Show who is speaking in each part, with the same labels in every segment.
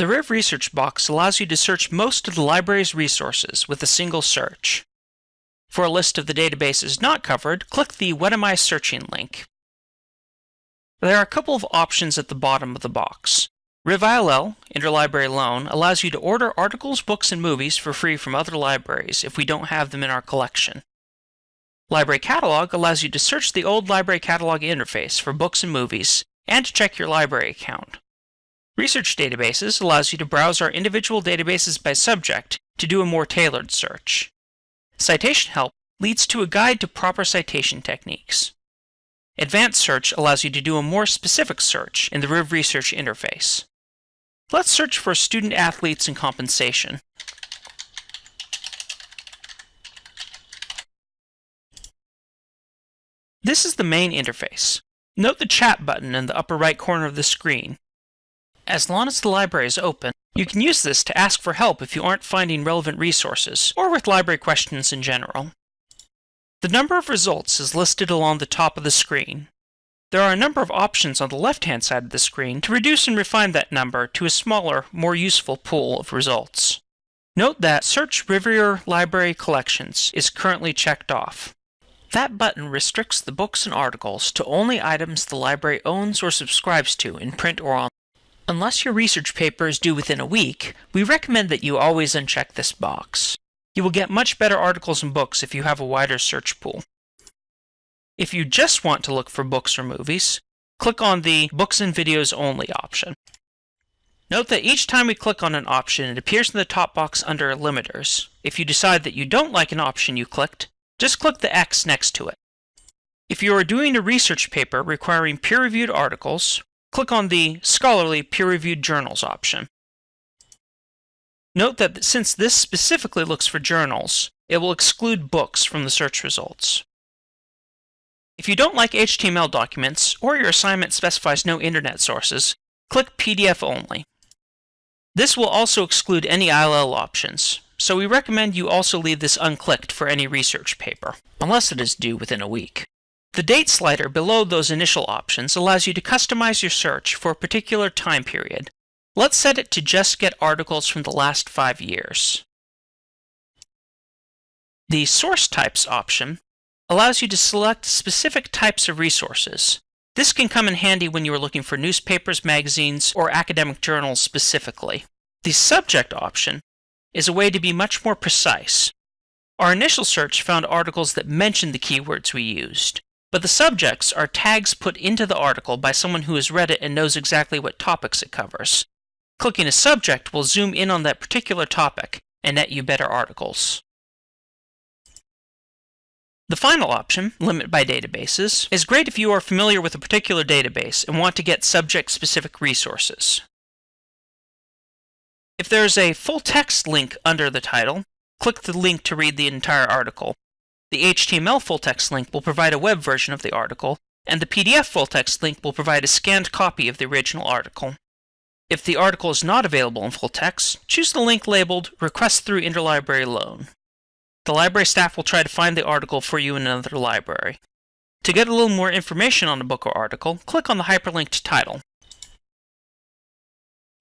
Speaker 1: The Riv Research box allows you to search most of the library's resources with a single search. For a list of the databases not covered, click the What Am I Searching link. There are a couple of options at the bottom of the box. RivILL, Interlibrary Loan, allows you to order articles, books, and movies for free from other libraries if we don't have them in our collection. Library Catalog allows you to search the old Library Catalog interface for books and movies, and to check your library account. Research Databases allows you to browse our individual databases by subject to do a more tailored search. Citation Help leads to a guide to proper citation techniques. Advanced Search allows you to do a more specific search in the Riv Research interface. Let's search for student athletes and compensation. This is the main interface. Note the chat button in the upper right corner of the screen. As long as the library is open, you can use this to ask for help if you aren't finding relevant resources, or with library questions in general. The number of results is listed along the top of the screen. There are a number of options on the left-hand side of the screen to reduce and refine that number to a smaller, more useful pool of results. Note that Search Rivier Library Collections is currently checked off. That button restricts the books and articles to only items the library owns or subscribes to in print or online. Unless your research paper is due within a week, we recommend that you always uncheck this box. You will get much better articles and books if you have a wider search pool. If you just want to look for books or movies, click on the Books and Videos Only option. Note that each time we click on an option, it appears in the top box under Limiters. If you decide that you don't like an option you clicked, just click the X next to it. If you are doing a research paper requiring peer-reviewed articles, click on the Scholarly Peer-Reviewed Journals option. Note that since this specifically looks for journals, it will exclude books from the search results. If you don't like HTML documents, or your assignment specifies no internet sources, click PDF only. This will also exclude any ILL options, so we recommend you also leave this unclicked for any research paper, unless it is due within a week. The date slider below those initial options allows you to customize your search for a particular time period, Let's set it to just get articles from the last five years. The Source Types option allows you to select specific types of resources. This can come in handy when you are looking for newspapers, magazines, or academic journals specifically. The Subject option is a way to be much more precise. Our initial search found articles that mentioned the keywords we used, but the subjects are tags put into the article by someone who has read it and knows exactly what topics it covers. Clicking a subject will zoom in on that particular topic and net you better articles. The final option, Limit by Databases, is great if you are familiar with a particular database and want to get subject-specific resources. If there is a full text link under the title, click the link to read the entire article. The HTML full text link will provide a web version of the article, and the PDF full text link will provide a scanned copy of the original article. If the article is not available in full text, choose the link labeled Request through Interlibrary Loan. The library staff will try to find the article for you in another library. To get a little more information on a book or article, click on the hyperlinked title.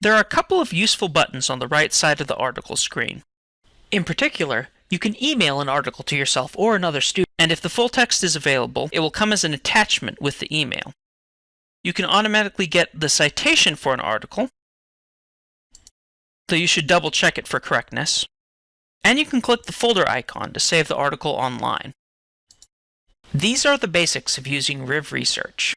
Speaker 1: There are a couple of useful buttons on the right side of the article screen. In particular, you can email an article to yourself or another student, and if the full text is available, it will come as an attachment with the email. You can automatically get the citation for an article, though you should double check it for correctness. And you can click the folder icon to save the article online. These are the basics of using Riv Research.